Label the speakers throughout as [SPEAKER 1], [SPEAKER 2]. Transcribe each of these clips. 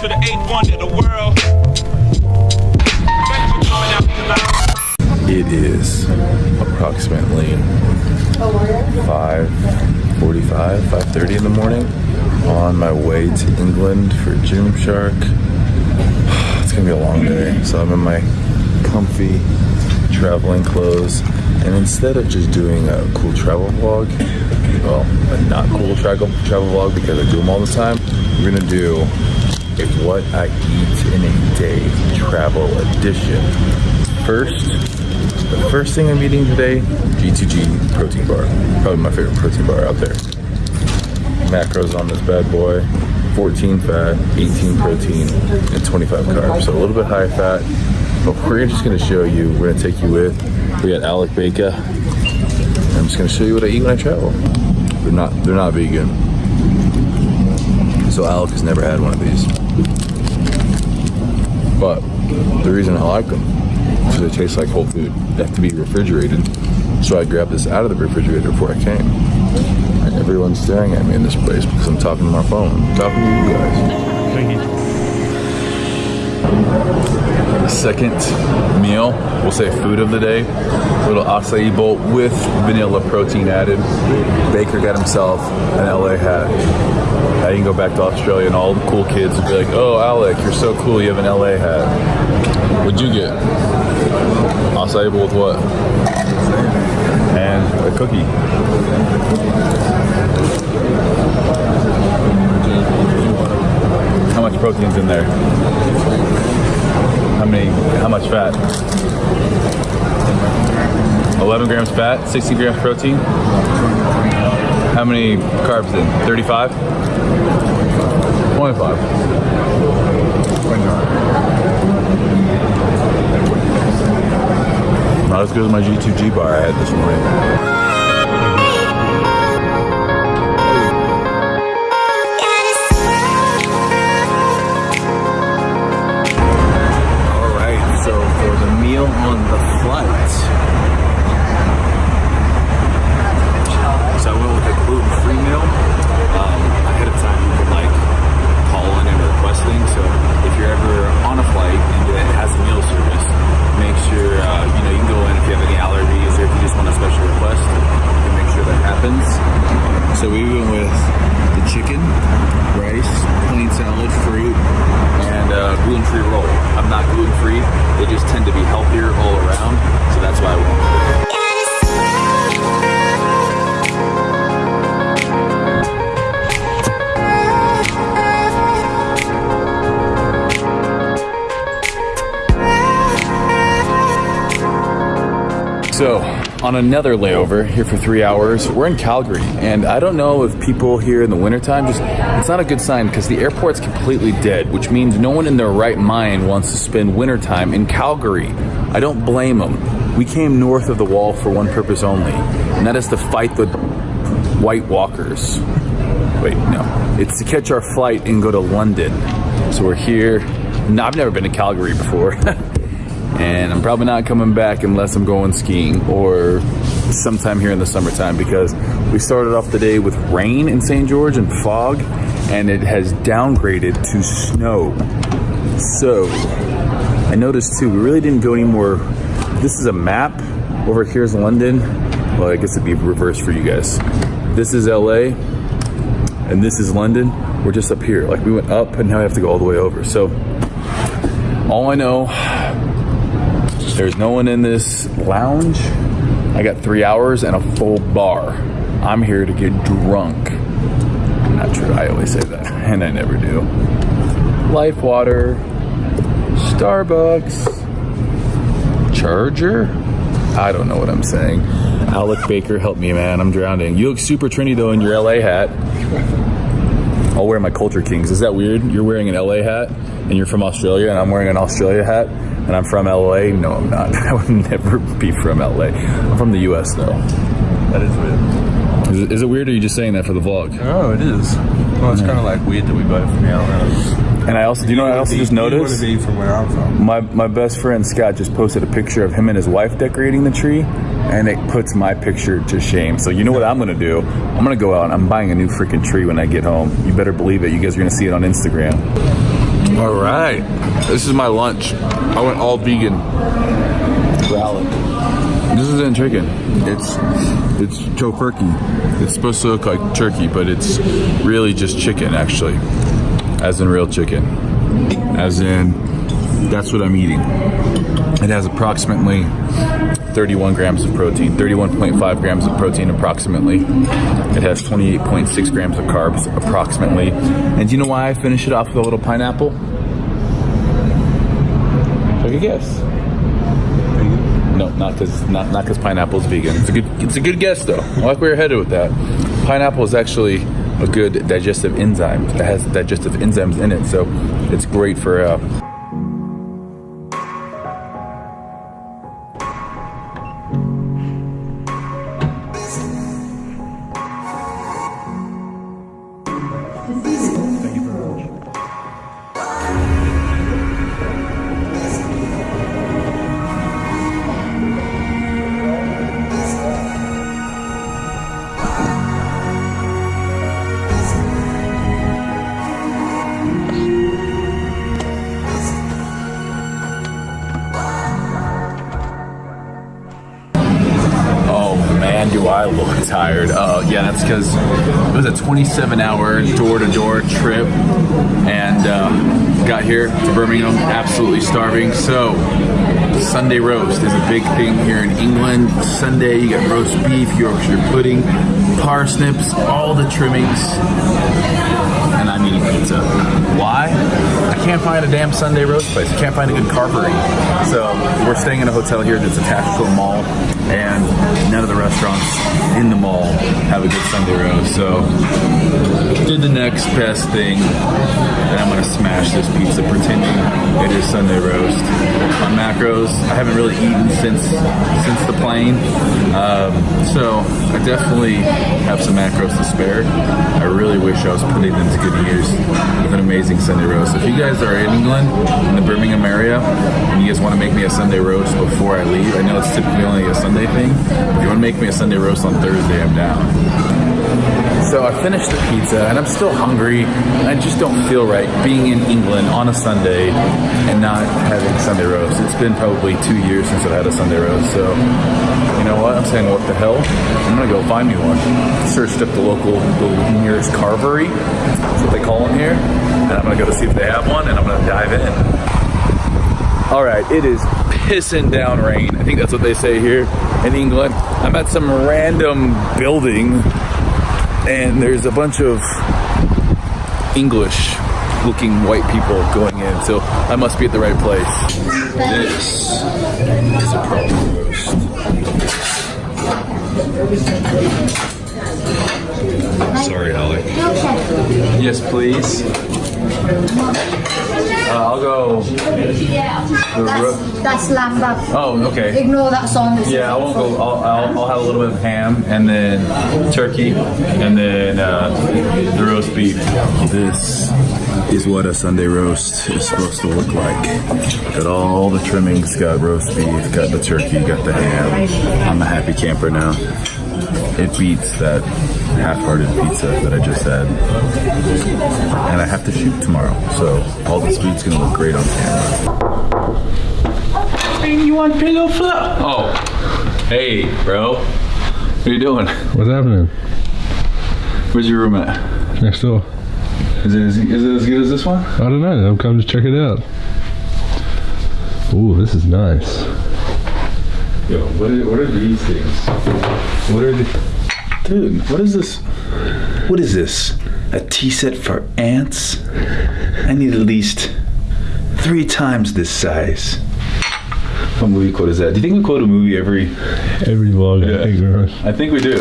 [SPEAKER 1] to the eighth wonder the world.
[SPEAKER 2] It is approximately 5.45, 5.30 in the morning on my way to England for Gymshark. It's gonna be a long day, so I'm in my comfy traveling clothes. And instead of just doing a cool travel vlog, well, a not cool travel travel vlog because I do them all the time, we're gonna do what I eat in a day travel edition. First, the first thing I'm eating today, G2G protein bar. Probably my favorite protein bar out there. Macros on this bad boy. 14 fat, 18 protein, and 25 carbs. So a little bit high fat. But we're just gonna show you, we're gonna take you with. We got Alec Baker. I'm just gonna show you what I eat when I travel. They're not they're not vegan. So Alec has never had one of these. But the reason I like them is they taste like whole food. They have to be refrigerated. So I grabbed this out of the refrigerator before I came. And everyone's staring at me in this place because I'm talking to my phone. Talking to you guys. Second meal, we'll say food of the day, little acai bowl with vanilla protein added. Baker got himself an LA hat. You can go back to Australia and all the cool kids will be like, oh, Alec, you're so cool, you have an LA hat. What'd you get? Acai bowl with what? And a cookie. How much protein's in there? How many, how much fat? 11 grams fat, 60 grams protein. How many carbs in? 35? 25. Not as good as my G2G bar I had this morning.
[SPEAKER 3] Gluten-free; they just tend to be healthier all around.
[SPEAKER 2] On another layover here for three hours, we're in Calgary, and I don't know if people here in the wintertime just, it's not a good sign because the airport's completely dead, which means no one in their right mind wants to spend wintertime in Calgary. I don't blame them. We came north of the wall for one purpose only, and that is to fight the White Walkers. Wait, no. It's to catch our flight and go to London. So we're here. No, I've never been to Calgary before. and I'm probably not coming back unless I'm going skiing or sometime here in the summertime because we started off the day with rain in St. George and fog, and it has downgraded to snow. So, I noticed too, we really didn't go any more. This is a map. Over here is London. Well, I guess it'd be reversed for you guys. This is LA, and this is London. We're just up here. Like we went up, and now we have to go all the way over. So, all I know there's no one in this lounge. I got three hours and a full bar. I'm here to get drunk. Not true, I always say that, and I never do. Life water, Starbucks, Charger. I don't know what I'm saying. Alec Baker, help me, man. I'm drowning. You look super trendy though in your LA hat. I'll wear my Culture Kings. Is that weird? You're wearing an LA hat and you're from Australia, and I'm wearing an Australia hat and I'm from LA. No, I'm not. I would never be from LA. I'm from the US though.
[SPEAKER 4] That is weird.
[SPEAKER 2] Is it, is it weird or are you just saying that for the vlog?
[SPEAKER 4] Oh, it is. Well, it's kind of like weird that we both from LA.
[SPEAKER 2] And I also, do you know what I also just noticed?
[SPEAKER 4] be from where I'm from.
[SPEAKER 2] My my best friend Scott just posted a picture of him and his wife decorating the tree, and it puts my picture to shame. So you know what I'm gonna do? I'm gonna go out and I'm buying a new freaking tree when I get home. You better believe it. You guys are gonna see it on Instagram. All right, this is my lunch. I went all vegan. Salad. This isn't chicken. It's it's Tofurky. It's supposed to look like turkey, but it's really just chicken, actually, as in real chicken. As in, that's what I'm eating. It has approximately 31 grams of protein, 31.5 grams of protein approximately. It has 28.6 grams of carbs approximately. And you know why I finish it off with a little pineapple? Take a guess. No, not because not not because pineapple's vegan. It's a good it's a good guess though. I like where you're headed with that. Pineapple is actually a good digestive enzyme. It has digestive enzymes in it, so it's great for uh, that's because it was a 27 hour door to door trip and uh, got here to Birmingham absolutely starving. So, Sunday roast is a big thing here in England. Sunday, you get roast beef, Yorkshire pudding, parsnips, all the trimmings. And I'm eating pizza. Why? I can't find a damn Sunday roast place. I can't find a good carvery. So we're staying in a hotel here that's attached to a mall, and none of the restaurants in the mall have a good Sunday roast. So did the next best thing, and I'm gonna smash this pizza pretending it is Sunday roast. On macros, I haven't really eaten since since the plane, um, so I definitely have some macros to spare. I really wish I was putting them to good use with an amazing Sunday roast. If you guys are in England, in the Birmingham area, and you guys want to make me a Sunday roast before I leave, I know it's typically only a Sunday thing. If you want to make me a Sunday roast on Thursday, I'm down. So I finished the pizza and I'm still hungry I just don't feel right being in England on a Sunday and not having Sunday roast. It's been probably two years since I've had a Sunday roast. So you know what? I'm saying what the hell? I'm gonna go find me one. Searched up the local, the nearest carvery. That's what they call them here. And I'm gonna go to see if they have one and I'm gonna dive in. All right, it is pissing down rain. I think that's what they say here in England. I'm at some random building and there's a bunch of English looking white people going in, so I must be at the right place. This is a problem roast. Sorry, Holly. Yes, please. Uh, I'll go. The
[SPEAKER 5] That's, that's lamb wrap.
[SPEAKER 2] oh, okay.
[SPEAKER 5] Ignore that song.
[SPEAKER 2] Yeah, I won't go. I'll, I'll, I'll have a little bit of ham and then turkey and then uh, the roast beef. This is what a Sunday roast is supposed to look like. Got all the trimmings, got roast beef, got the turkey, got the ham. I'm a happy camper now. It beats that half-hearted pizza that I just had. And I have to shoot tomorrow, so all this food's gonna look great on camera.
[SPEAKER 4] You want pillow fluff?
[SPEAKER 2] Oh, hey, bro. What are you doing?
[SPEAKER 4] What's happening?
[SPEAKER 2] Where's your room at?
[SPEAKER 4] Next door.
[SPEAKER 2] Is it, is it as good as this one?
[SPEAKER 4] I don't know. I'm coming to check it out. Ooh, this is nice.
[SPEAKER 2] Yo, what are, what are these things? What are the... Dude, what is this? What is this? A tea set for ants? I need at least three times this size. What movie quote is that? Do you think we quote a movie every...
[SPEAKER 4] Every vlog,
[SPEAKER 2] Yeah.
[SPEAKER 4] I think, right?
[SPEAKER 2] I think we do.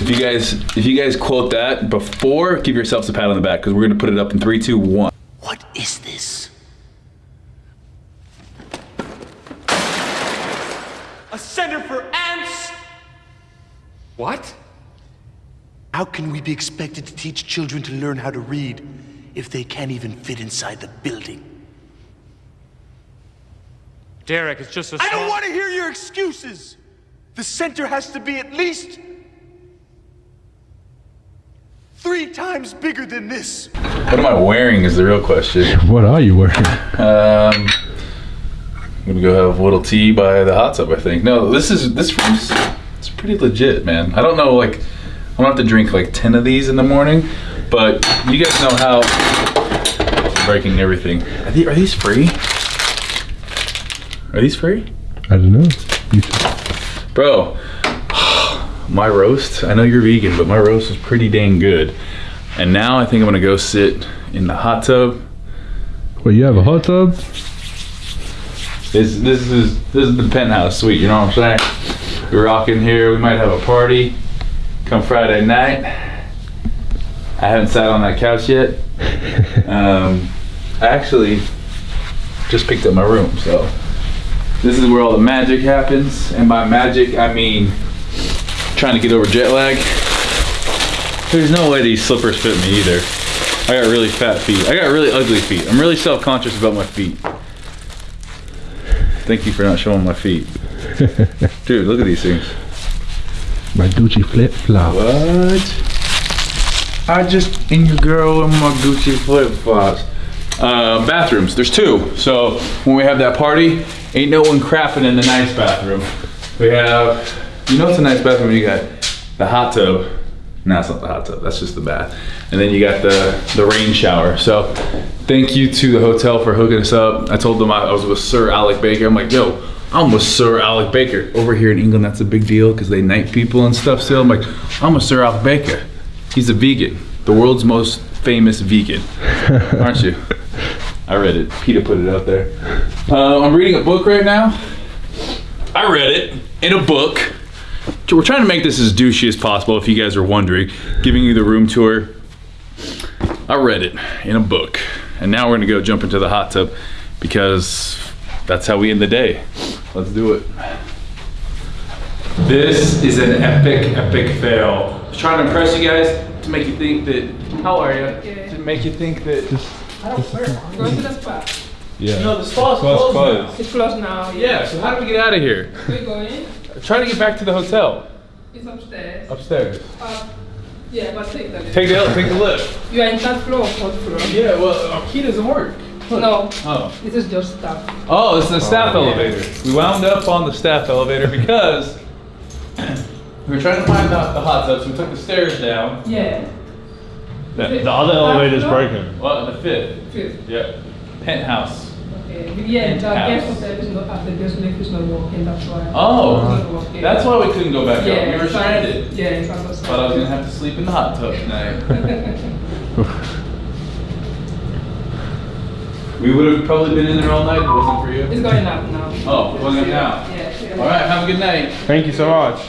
[SPEAKER 2] If you guys, if you guys quote that before, give yourselves a pat on the back because we're gonna put it up in three, two, one.
[SPEAKER 6] What is this?
[SPEAKER 1] A center for ants? What?
[SPEAKER 6] How can we be expected to teach children to learn how to read if they can't even fit inside the building?
[SPEAKER 1] Derek, it's just a
[SPEAKER 6] I don't want to hear your excuses! The center has to be at least Three times bigger than this.
[SPEAKER 2] What am I wearing is the real question.
[SPEAKER 7] What are you wearing?
[SPEAKER 2] Um, I'm gonna go have a little tea by the hot tub. I think. No, this is this room's it's pretty legit, man. I don't know, like I don't have to drink like ten of these in the morning, but you guys know how breaking everything. Are, the- are these free? Are these free,
[SPEAKER 7] I don't know. You
[SPEAKER 2] bro? My roast. I know you're vegan, but my roast is pretty dang good. And now I think I'm gonna go sit in the hot tub
[SPEAKER 7] Well, you have a hot tub?
[SPEAKER 2] This this is this is the penthouse suite. You know what I'm saying? We're rocking here. We might have a party come Friday night. I haven't sat on that couch yet. Um, I actually just picked up my room, so this is where all the magic happens. And by magic, I mean trying to get over jet lag. There's no way these slippers fit me either. I got really fat feet. I got really ugly feet. I'm really self-conscious about my feet. Thank you for not showing my feet. Dude, look at these things.
[SPEAKER 7] My Gucci flip flop.
[SPEAKER 2] What? I just in your girl in my Gucci flip flops. Uh, bathrooms. There's two. So when we have that party, ain't no one crapping in the nice bathroom. We have, you know, it's a nice bathroom. You got the hot tub. No, it's not the hot tub. That's just the bath. And then you got the the rain shower. So thank you to the hotel for hooking us up. I told them I, I was with Sir Alec Baker. I'm like, yo, I'm with Sir Alec Baker. Over here in England, that's a big deal because they knight people and stuff. Still, I'm like, I'm with Sir Alec Baker. He's a vegan, the world's most famous vegan, aren't you? I read it. PETA put it out there. Uh, I'm reading a book right now. I read it in a book. We're trying to make this as douchey as possible, if you guys are wondering. Giving you the room tour. I read it in a book, and now we're gonna go jump into the hot tub because that's how we end the day. Let's do it. This is an epic, epic fail. I was trying to impress you guys to make you think that. How are you? To make you think that. Just, I don't care.
[SPEAKER 8] I'm going to the spa.
[SPEAKER 7] Yeah.
[SPEAKER 2] No, the spa's
[SPEAKER 7] Spa's
[SPEAKER 2] closed.
[SPEAKER 7] closed.
[SPEAKER 2] now.
[SPEAKER 8] It's closed now.
[SPEAKER 2] Yeah. So how do we get out of here?
[SPEAKER 8] We're going.
[SPEAKER 2] Trying to get back to the hotel
[SPEAKER 8] It's upstairs.
[SPEAKER 2] upstairs.
[SPEAKER 8] Uh, yeah, but take the lift.
[SPEAKER 2] Take the take the lift.
[SPEAKER 8] You are in third floor fourth floor?
[SPEAKER 2] Yeah. Well, our key doesn't work.
[SPEAKER 8] No,
[SPEAKER 2] Oh.
[SPEAKER 8] this is just stuff.
[SPEAKER 2] Oh, it's the staff oh, elevator. We wound up on the staff elevator because we were trying to find the, the hot tub, so we took the stairs down.
[SPEAKER 8] Yeah.
[SPEAKER 7] The, the other is broken.
[SPEAKER 2] Well, the fifth.
[SPEAKER 8] Fifth.
[SPEAKER 2] Yep. Penthouse.
[SPEAKER 8] Okay. Yeah, the guest hotel is not up. The guest lift is not working. That's why.
[SPEAKER 2] Oh,
[SPEAKER 8] It's not working.
[SPEAKER 2] that's why we couldn't go back up.
[SPEAKER 8] Yeah.
[SPEAKER 2] We were
[SPEAKER 8] it's not-
[SPEAKER 2] stranded.
[SPEAKER 8] Yeah, it's not
[SPEAKER 2] Thought I was gonna have to sleep in the hot tub tonight. we would have probably been in there all night if it wasn't for you.
[SPEAKER 8] It's going up now.
[SPEAKER 2] Oh, it's going up now.
[SPEAKER 8] Yeah. yeah.
[SPEAKER 2] All right, have a good night.
[SPEAKER 7] Thank you so much.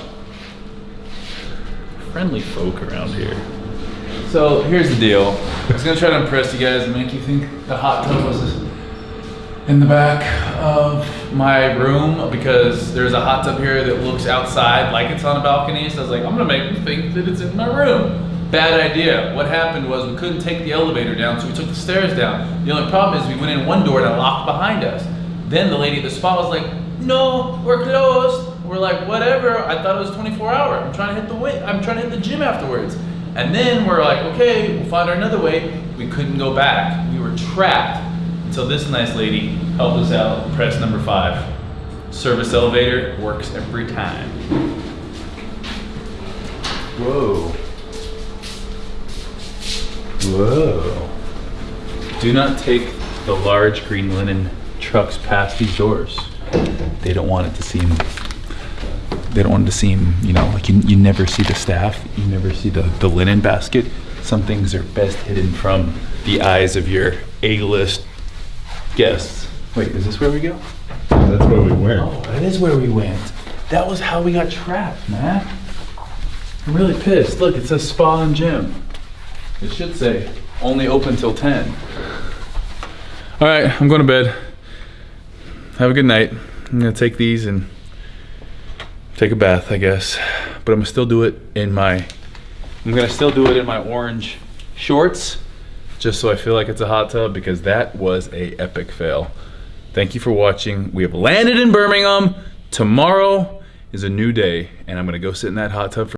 [SPEAKER 2] friendly folk around here. So here's the deal. I was gonna try to impress you guys and make you think the hot tub was in the back of my room because there's a hot tub here that looks outside like it's on a balcony. So I was like, I'm gonna make them think that it's in my room. Bad idea. What happened was we couldn't take the elevator down, so we took the stairs down. The only problem is we went in one door and it locked behind us. Then the lady at the spa was like, no, we're closed. We're like, whatever. I thought it was 24 hour. I'm trying to hit the way. I'm trying to hit the gym afterwards. And then we're like, okay, we'll find another way. We couldn't go back. We were trapped until this nice lady helped us out. Press number five. Service elevator works every time. Whoa. Whoa. Do not take the large green linen trucks past these doors. They don't want it to seem they don't want it to seem, you know, like you, you never see the staff, you never see the, the linen basket. Some things are best hidden from the eyes of your A-list guests. Wait, is this where we go?
[SPEAKER 7] That's where we went.
[SPEAKER 2] Oh, that is where we went. That was how we got trapped, man. I'm really pissed. Look, it says spa and gym. It should say only open till 10. All right, I'm going to bed. Have a good night. I'm gonna take these and take a bath, I guess. But I'm gonna still do it in my, I'm gonna still do it in my orange shorts, just so I feel like it's a hot tub because that was a epic fail. Thank you for watching. We have landed in Birmingham. Tomorrow is a new day, and I'm gonna go sit in that hot tub for